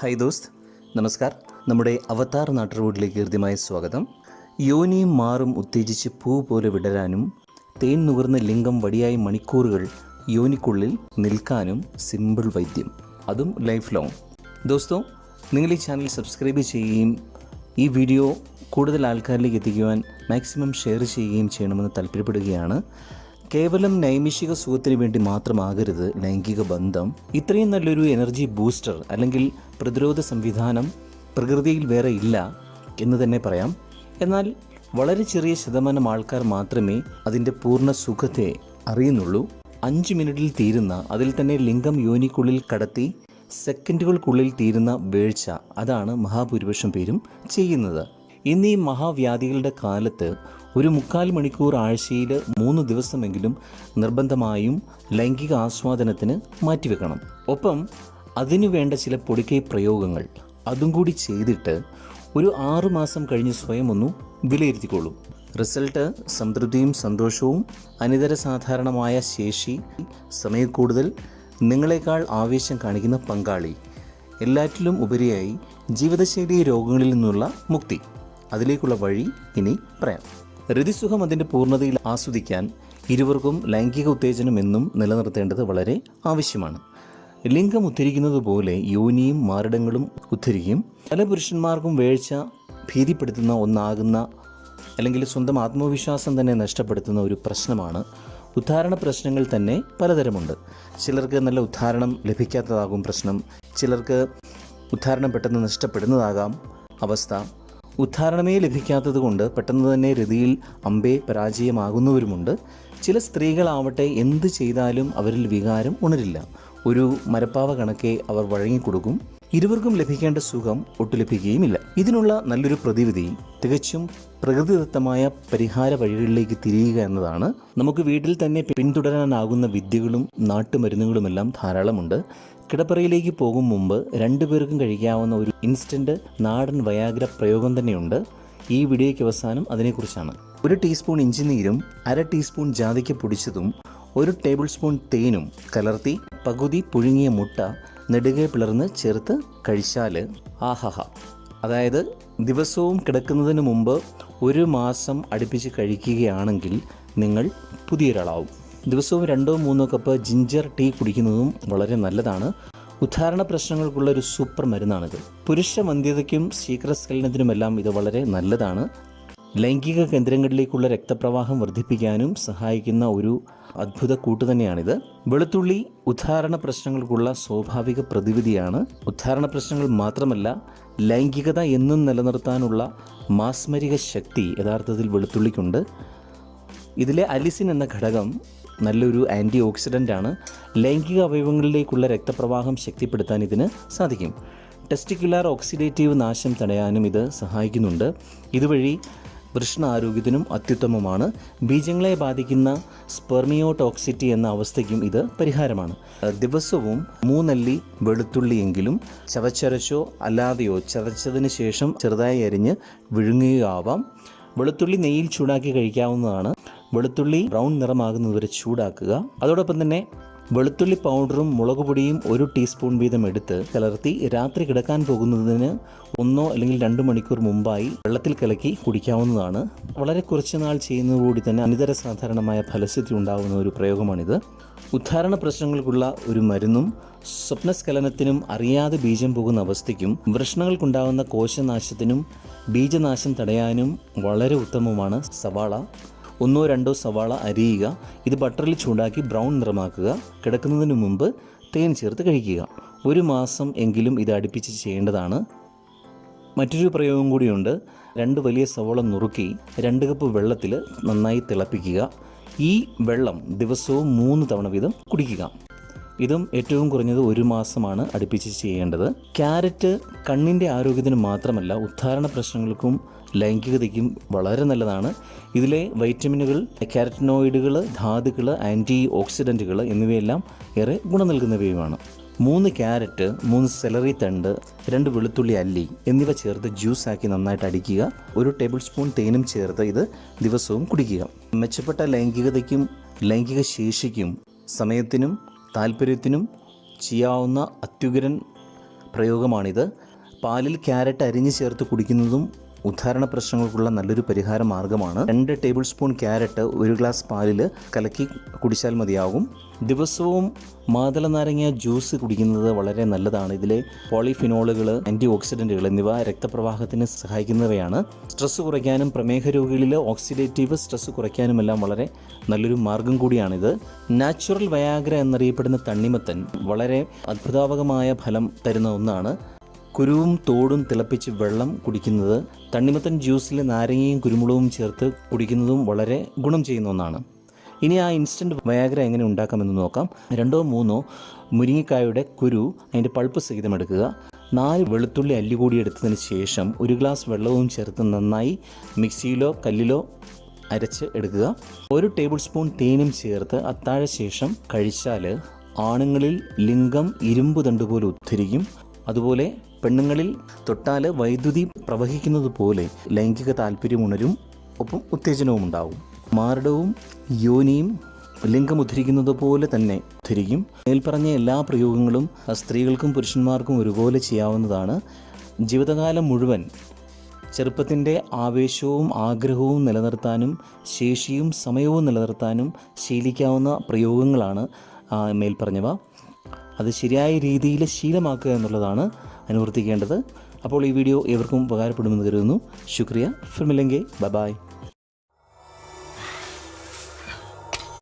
Hi ദോസ്ത്. നമസ്കാർ. നമ്മുടെ അവതാർ നാട്ടുറോഡിലേക്ക് ഹൃദ്യമായ സ്വാഗതം. യോനിയും മാറും ഉത്തേജിച്ച് പൂ പോലെ വിടരാനും തേൻ നുകർന്ന ലിംഗം വടിയായി മണിക്കൂറുകൾ യോനിക്കുള്ളിൽ നിൽക്കാനും സിമ്പിൾ വൈദ്യം. അതും ലൈഫ് ലോങ് ദോസ്തോ നിങ്ങൾ ഈ ചാനൽ സബ്സ്ക്രൈബ് ചെയ്യുകയും ഈ വീഡിയോ കൂടുതൽ ആൾക്കാരിലേക്ക് എത്തിക്കുവാൻ മാക്സിമം ഷെയർ ചെയ്യുകയും ചെയ്യണമെന്ന് താല്പര്യപ്പെടുകയാണ്. കേവലം നൈമിഷിക സുഖത്തിന് വേണ്ടി മാത്രമാകരുത് ലൈംഗിക ബന്ധം. ഇത്രയും നല്ലൊരു എനർജി ബൂസ്റ്റർ അല്ലെങ്കിൽ പ്രതിരോധ സംവിധാനം പ്രകൃതിയിൽ വേറെ ഇല്ല എന്ന് തന്നെ പറയാം. എന്നാൽ വളരെ ചെറിയ ശതമാനം ആൾക്കാർ മാത്രമേ അതിന്റെ പൂർണ സുഖത്തെ അറിയുന്നുള്ളൂ. അഞ്ച് മിനിറ്റിൽ തീരുന്ന അതിൽ തന്നെ ലിംഗം യോനിക്കുള്ളിൽ കടത്തി സെക്കൻഡുകൾക്കുള്ളിൽ തീരുന്ന വീഴ്ച അതാണ് മഹാഭൂരിപക്ഷം പേരും ചെയ്യുന്നത്. ഇന്ന് മഹാവ്യാധികളുടെ കാലത്ത് ഒരു മുക്കാൽ മണിക്കൂർ ആഴ്ചയിൽ മൂന്ന് ദിവസമെങ്കിലും നിർബന്ധമായും ലൈംഗിക ആസ്വാദനത്തിന് മാറ്റിവെക്കണം. ഒപ്പം അതിനു വേണ്ട ചില പൊടിക്കൈ പ്രയോഗങ്ങൾ അതും കൂടി ചെയ്തിട്ട് ഒരു ആറു മാസം കഴിഞ്ഞ് സ്വയം ഒന്ന് വിലയിരുത്തിക്കൊള്ളും റിസൾട്ട് സംതൃപ്തിയും സന്തോഷവും അനിതര സാധാരണമായ ശേഷി സമയക്കൂടുതൽ നിങ്ങളെക്കാൾ ആവേശം കാണിക്കുന്ന പങ്കാളി എല്ലാറ്റിലും ഉപരിയായി ജീവിതശൈലി രോഗങ്ങളിൽ നിന്നുള്ള മുക്തി. അതിലേക്കുള്ള വഴി ഇനി പറയാം. രതിസുഖം അതിന്റെ പൂർണതയിൽ ആസ്വദിക്കാൻ ഇരുവർക്കും ലൈംഗിക ഉത്തേജനം എന്നും നിലനിർത്തേണ്ടത് വളരെ ആവശ്യമാണ്. ലിംഗം ഉദ്ധരിക്കുന്നത് പോലെ യോനിയും മാരടങ്ങളും ഉദ്ധരിക്കും. പല പുരുഷന്മാർക്കും വേഴ്ച ഭീതിപ്പെടുത്തുന്ന ഒന്നാകുന്ന അല്ലെങ്കിൽ സ്വന്തം ആത്മവിശ്വാസം തന്നെ നഷ്ടപ്പെടുത്തുന്ന ഒരു പ്രശ്നമാണ്. ഉദ്ധാരണ പ്രശ്നങ്ങൾ തന്നെ പലതരമുണ്ട്. ചിലർക്ക് നല്ല ഉദ്ധാരണം ലഭിക്കാത്തതാകും പ്രശ്നം. ചിലർക്ക് ഉദ്ധാരണം പെട്ടെന്ന് നഷ്ടപ്പെടുന്നതാകാം അവസ്ഥ. ഉദ്ധാരണമേ ലഭിക്കാത്തത് കൊണ്ട് പെട്ടെന്ന് തന്നെ രതിയിൽ അമ്പേ പരാജയമാകുന്നവരുമുണ്ട്. ചില സ്ത്രീകളാവട്ടെ എന്ത് ചെയ്താലും അവരിൽ വികാരം ഉണരില്ല. ഒരു മരപ്പാവ കണക്കെ അവർ വഴങ്ങിക്കൊടുക്കും. ഇരുവർക്കും ലഭിക്കേണ്ട സുഖം ഒട്ടു ലഭിക്കുകയുമില്ല. ഇതിനുള്ള നല്ലൊരു പ്രതിവിധി തികച്ചും പ്രകൃതിദത്തമായ പരിഹാര വഴികളിലേക്ക് തിരിയുക എന്നതാണ്. നമുക്ക് വീട്ടിൽ തന്നെ പിന്തുടരാനാകുന്ന വിദ്യകളും നാട്ടുമരുന്നുകളുമെല്ലാം ധാരാളമുണ്ട്. കിടപ്പറയിലേക്ക് പോകും മുമ്പ് രണ്ടുപേർക്കും കഴിക്കാവുന്ന ഒരു ഇൻസ്റ്റന്റ് നാടൻ വയാഗ്ര പ്രയോഗം തന്നെയുണ്ട്. ഈ വീഡിയോയ്ക്ക് അവസാനം അതിനെക്കുറിച്ചാണ്. ഒരു ടീസ്പൂൺ ഇഞ്ചിനീരും അര ടീസ്പൂൺ ജാതിക്ക പൊടിച്ചതും ഒരു ടേബിൾ സ്പൂൺ തേനും കലർത്തി പകുതി പുഴുങ്ങിയ മുട്ട നെടുകെ പിളർന്ന് ചേർത്ത് കഴിച്ചാൽ ആഹാഹ. അതായത് ദിവസവും കിടക്കുന്നതിന് മുമ്പ് ഒരു മാസം അടുപ്പിച്ച് കഴിക്കുകയാണെങ്കിൽ നിങ്ങൾ പുതിയൊരാളാവും. ദിവസവും രണ്ടോ മൂന്നോ കപ്പ് ജിഞ്ചർ ടീ കുടിക്കുന്നതും വളരെ നല്ലതാണ്. ഉദ്ധാരണ പ്രശ്നങ്ങൾക്കുള്ള ഒരു സൂപ്പർ മരുന്നാണിത്. പുരുഷ വന്ധ്യതയ്ക്കും ശീഘ്രസ്ഖലനത്തിനുമെല്ലാം ഇത് വളരെ നല്ലതാണ്. ലൈംഗിക കേന്ദ്രങ്ങളിലേക്കുള്ള രക്തപ്രവാഹം വർദ്ധിപ്പിക്കാനും സഹായിക്കുന്ന ഒരു അത്ഭുത കൂട്ട് തന്നെയാണിത്. വെളുത്തുള്ളി ഉദ്ധാരണ പ്രശ്നങ്ങൾക്കുള്ള സ്വാഭാവിക പ്രതിവിധിയാണ്. ഉദ്ധാരണ പ്രശ്നങ്ങൾ മാത്രമല്ല ലൈംഗികത എന്നും നിലനിർത്താനുള്ള മാസ്മരിക ശക്തി യഥാർത്ഥത്തിൽ വെളുത്തുള്ളിക്കുണ്ട്. ഇതിലെ അലിസിൻ എന്ന ഘടകം നല്ലൊരു ആന്റി ഓക്സിഡന്റ് ആണ്. ലൈംഗിക അവയവങ്ങളിലേക്കുള്ള രക്തപ്രവാഹം ശക്തിപ്പെടുത്താൻ ഇതിന് സാധിക്കും. ടെസ്റ്റിക്കുലാർ ഓക്സിഡേറ്റീവ് നാശം തടയാനും ഇത് സഹായിക്കുന്നുണ്ട്. ഇതുവഴി വൃഷ്ണ ആരോഗ്യത്തിനും അത്യുത്തമമാണ്. ബീജങ്ങളെ ബാധിക്കുന്ന സ്പെർമിയോടോക്സിറ്റി എന്ന അവസ്ഥയ്ക്കും ഇത് പരിഹാരമാണ്. ദിവസവും മൂന്നല്ലി വെളുത്തുള്ളിയെങ്കിലും ചവച്ചരച്ചോ അല്ലാതെയോ ചതച്ചതിന് ശേഷം ചെറുതായി അരിഞ്ഞ് വിഴുങ്ങുകയോ ആവാം വെളുത്തുള്ളി നെയ്യിൽ ചൂടാക്കി കഴിക്കാവുന്നതാണ്. വെളുത്തുള്ളി ബ്രൗൺ നിറമാകുന്നതുവരെ ചൂടാക്കുക. അതോടൊപ്പം തന്നെ വെളുത്തുള്ളി പൗഡറും മുളക് പൊടിയും ഒരു ടീസ്പൂൺ വീതം എടുത്ത് കലർത്തി രാത്രി കിടക്കാൻ പോകുന്നതിന് ഒന്നോ അല്ലെങ്കിൽ രണ്ട് മണിക്കൂർ മുമ്പായി വെള്ളത്തിൽ കലക്കി കുടിക്കാവുന്നതാണ്. വളരെ കുറച്ച് നാൾ ചെയ്യുന്നതോടുകൂടി തന്നെ അനിതര സാധാരണമായ ഫലസിദ്ധി ഉണ്ടാകുന്ന ഒരു പ്രയോഗമാണിത്. ഉദ്ധാരണ പ്രശ്നങ്ങൾക്കുള്ള ഒരു മരുന്നും സ്വപ്നസ്ഖലനത്തിനും അറിയാതെ ബീജം പോകുന്ന അവസ്ഥയ്ക്കും വൃഷ്ണങ്ങൾക്കുണ്ടാകുന്ന കോശനാശത്തിനും ബീജനാശം തടയാനും വളരെ ഉത്തമമാണ് സവാള. ഒന്നോ രണ്ടോ സവാള അരിയുക. ഇത് ബട്ടറിൽ ചൂടാക്കി ബ്രൗൺ നിറമാക്കുക. കിടക്കുന്നതിന് മുമ്പ് തേൻ ചേർത്ത് കഴിക്കുക. ഒരു മാസം എങ്കിലും ഇത് അടുപ്പിച്ച് ചെയ്യേണ്ടതാണ്. മറ്റൊരു പ്രയോഗം കൂടിയുണ്ട്. രണ്ട് വലിയ സവോള നുറുക്കി രണ്ട് കപ്പ് വെള്ളത്തിൽ നന്നായി തിളപ്പിക്കുക. ഈ വെള്ളം ദിവസവും മൂന്ന് തവണ വീതം കുടിക്കുക. ഇതും ഏറ്റവും കുറഞ്ഞത് ഒരു മാസമാണ് അടുപ്പിച്ച് ചെയ്യേണ്ടത്. ക്യാരറ്റ് കണ്ണിന്റെ ആരോഗ്യത്തിന് മാത്രമല്ല ഉദ്ധാരണ പ്രശ്നങ്ങൾക്കും ലൈംഗികതയ്ക്കും വളരെ നല്ലതാണ്. ഇതിലെ വൈറ്റമിനുകൾ കാരറ്റനോയിഡുകൾ ധാതുക്കൾ ആന്റി ഓക്സിഡന്റുകൾ എന്നിവയെല്ലാം ഏറെ ഗുണം നൽകുന്നവയുമാണ്. മൂന്ന് ക്യാരറ്റ് മൂന്ന് സെലറി തണ്ട് രണ്ട് വെളുത്തുള്ളി അല്ലി എന്നിവ ചേർത്ത് ജ്യൂസാക്കി നന്നായിട്ട് അടിക്കുക. ഒരു ടേബിൾ സ്പൂൺ തേനും ചേർത്ത് ഇത് ദിവസവും കുടിക്കുക. മെച്ചപ്പെട്ട ലൈംഗികതയ്ക്കും ലൈംഗിക ശേഷിക്കും സമയത്തിനും താല്പര്യത്തിനും ചെയ്യാവുന്ന അത്യുഗ്രൻ പ്രയോഗമാണിത്. പാലിൽ ക്യാരറ്റ് അരിഞ്ഞ് ചേർത്ത് കുടിക്കുന്നതും ഉദ്ധാരണ പ്രശ്നങ്ങൾക്കുള്ള നല്ലൊരു പരിഹാര മാർഗമാണ് രണ്ട് ടേബിൾ സ്പൂൺ ക്യാരറ്റ് ഒരു ഗ്ലാസ് പാലിൽ കലക്കി കുടിച്ചാൽ മതിയാകും. ദിവസവും മാതള നാരങ്ങ ജ്യൂസ് കുടിക്കുന്നത് വളരെ നല്ലതാണ്. ഇതിലെ പോളിഫിനോളുകൾ ആന്റി ഓക്സിഡന്റുകൾ എന്നിവ രക്തപ്രവാഹത്തിന് സഹായിക്കുന്നവയാണ്. സ്ട്രെസ്സ് കുറയ്ക്കാനും പ്രമേഹ രോഗികളിൽ ഓക്സിഡേറ്റീവ് സ്ട്രെസ് കുറയ്ക്കാനുമെല്ലാം വളരെ നല്ലൊരു മാർഗം കൂടിയാണിത്. നാച്ചുറൽ വയാഗ്ര എന്നറിയപ്പെടുന്ന തണ്ണിമത്തൻ വളരെ അത്ഭുതാവകമായ ഫലം തരുന്ന ഒന്നാണ്. കുരുവും തോടും തിളപ്പിച്ച് വെള്ളം കുടിക്കുന്നത് തണ്ണിമത്തൻ ജ്യൂസിൽ നാരങ്ങയും കുരുമുളകും ചേർത്ത് കുടിക്കുന്നതും വളരെ ഗുണം ചെയ്യുന്ന ഒന്നാണ്. ഇനി ആ ഇൻസ്റ്റന്റ് വയാഗ്ര എങ്ങനെ ഉണ്ടാക്കാമെന്ന് നോക്കാം. രണ്ടോ മൂന്നോ മുരിങ്ങിക്കായുടെ കുരു അതിന്റെ പൾപ്പ് സഹിതം എടുക്കുക. നാല് വെളുത്തുള്ളി അല്ലി കൂടി എടുത്തതിന് ശേഷം ഒരു ഗ്ലാസ് വെള്ളവും ചേർത്ത് നന്നായി മിക്സിയിലോ കല്ലിലോ അരച്ച് എടുക്കുക. ഒരു ടേബിൾ സ്പൂൺ തേനും ചേർത്ത് അത്താഴ ശേഷം കഴിച്ചാൽ ആണുങ്ങളിൽ ലിംഗം ഇരുമ്പ് തണ്ടുപോലെ ഉദ്ധരിക്കും. അതുപോലെ പെണ്ണുങ്ങളിൽ തൊട്ടാൽ വൈദ്യുതി പ്രവഹിക്കുന്നത് പോലെ ലൈംഗിക താല്പര്യം ഉണരും ഒപ്പം ഉത്തേജനവും ഉണ്ടാവും. മാരടവും യോനിയും ലിംഗം ഉദ്ധരിക്കുന്നത് പോലെ തന്നെ ഉദ്ധരിക്കും. മേൽപ്പറഞ്ഞ എല്ലാ പ്രയോഗങ്ങളും സ്ത്രീകൾക്കും പുരുഷന്മാർക്കും ഒരുപോലെ ചെയ്യാവുന്നതാണ്. ജീവിതകാലം മുഴുവൻ ചെറുപ്പത്തിന്റെ ആവേശവും ആഗ്രഹവും നിലനിർത്താനും ശേഷിയും സമയവും നിലനിർത്താനും ശീലിക്കാവുന്ന പ്രയോഗങ്ങളാണ് മേൽപ്പറഞ്ഞവ. അത് ശരിയായ രീതിയിൽ ശീലമാക്കുക എന്നുള്ളതാണ് അനുവർത്തിക്കേണ്ടത്. അപ്പോൾ ഈ വീഡിയോ ഏവർക്കും ഉപകാരപ്പെടുമെന്ന് കരുതുന്നു. ശുക്രിയ. Bye bye.